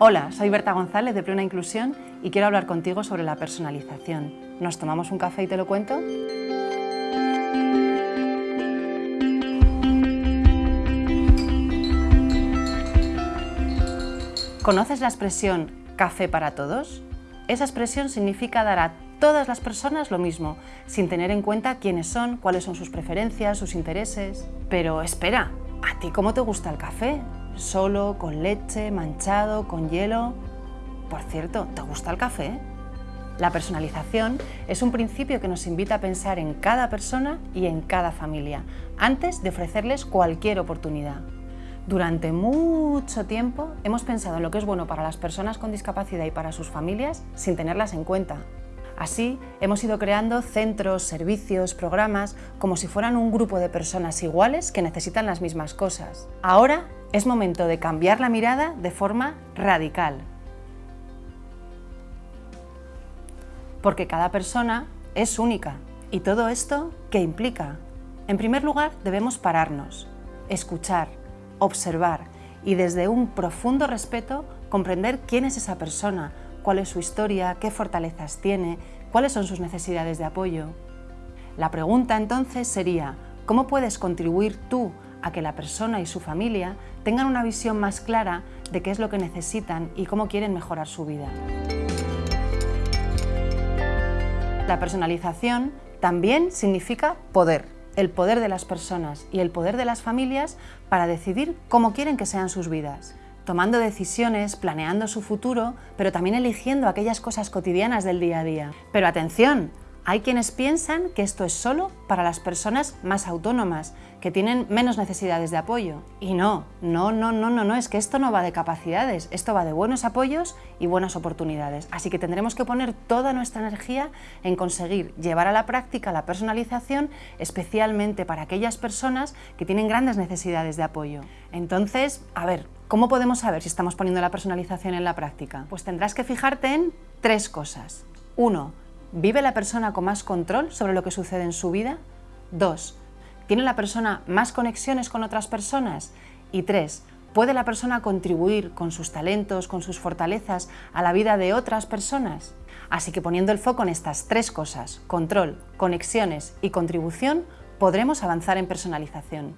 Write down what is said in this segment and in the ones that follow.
Hola, soy Berta González de Plena Inclusión y quiero hablar contigo sobre la personalización. ¿Nos tomamos un café y te lo cuento? ¿Conoces la expresión café para todos? Esa expresión significa dar a todas las personas lo mismo, sin tener en cuenta quiénes son, cuáles son sus preferencias, sus intereses. Pero espera, ¿a ti cómo te gusta el café? ¿Solo, con leche, manchado, con hielo? Por cierto, ¿te gusta el café? La personalización es un principio que nos invita a pensar en cada persona y en cada familia, antes de ofrecerles cualquier oportunidad. Durante mucho tiempo hemos pensado en lo que es bueno para las personas con discapacidad y para sus familias sin tenerlas en cuenta. Así, hemos ido creando centros, servicios, programas, como si fueran un grupo de personas iguales que necesitan las mismas cosas. Ahora es momento de cambiar la mirada de forma radical. Porque cada persona es única. ¿Y todo esto qué implica? En primer lugar, debemos pararnos, escuchar, observar y desde un profundo respeto comprender quién es esa persona, cuál es su historia, qué fortalezas tiene, cuáles son sus necesidades de apoyo. La pregunta entonces sería, ¿cómo puedes contribuir tú a que la persona y su familia tengan una visión más clara de qué es lo que necesitan y cómo quieren mejorar su vida? La personalización también significa poder el poder de las personas y el poder de las familias para decidir cómo quieren que sean sus vidas tomando decisiones, planeando su futuro, pero también eligiendo aquellas cosas cotidianas del día a día. Pero atención, hay quienes piensan que esto es solo para las personas más autónomas, que tienen menos necesidades de apoyo. Y no, no, no, no, no, no, es que esto no va de capacidades, esto va de buenos apoyos y buenas oportunidades. Así que tendremos que poner toda nuestra energía en conseguir llevar a la práctica la personalización, especialmente para aquellas personas que tienen grandes necesidades de apoyo. Entonces, a ver, ¿cómo podemos saber si estamos poniendo la personalización en la práctica? Pues tendrás que fijarte en tres cosas. Uno, ¿Vive la persona con más control sobre lo que sucede en su vida? 2. ¿Tiene la persona más conexiones con otras personas? Y 3. ¿Puede la persona contribuir con sus talentos, con sus fortalezas a la vida de otras personas? Así que poniendo el foco en estas tres cosas, control, conexiones y contribución, podremos avanzar en personalización.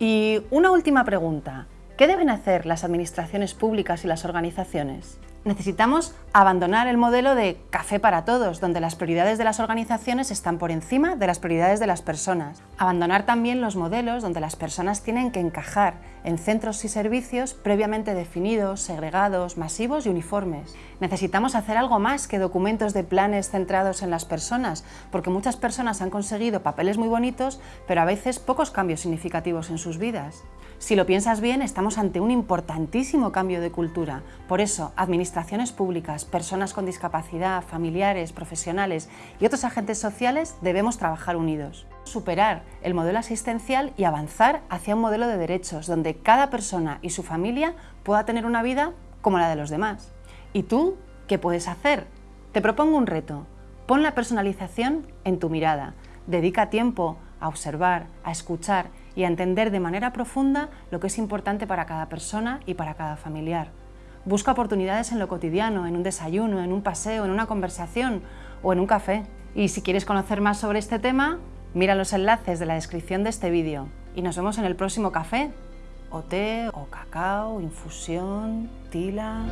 Y una última pregunta, ¿qué deben hacer las administraciones públicas y las organizaciones? Necesitamos abandonar el modelo de café para todos, donde las prioridades de las organizaciones están por encima de las prioridades de las personas. Abandonar también los modelos donde las personas tienen que encajar en centros y servicios previamente definidos, segregados, masivos y uniformes. Necesitamos hacer algo más que documentos de planes centrados en las personas, porque muchas personas han conseguido papeles muy bonitos, pero a veces pocos cambios significativos en sus vidas. Si lo piensas bien, estamos ante un importantísimo cambio de cultura. Por eso, administraciones públicas, personas con discapacidad, familiares, profesionales y otros agentes sociales debemos trabajar unidos. Superar el modelo asistencial y avanzar hacia un modelo de derechos donde cada persona y su familia pueda tener una vida como la de los demás. ¿Y tú qué puedes hacer? Te propongo un reto. Pon la personalización en tu mirada. Dedica tiempo a observar, a escuchar y a entender de manera profunda lo que es importante para cada persona y para cada familiar. Busca oportunidades en lo cotidiano, en un desayuno, en un paseo, en una conversación o en un café. Y si quieres conocer más sobre este tema, mira los enlaces de la descripción de este vídeo. Y nos vemos en el próximo café, o té, o cacao, infusión, tila...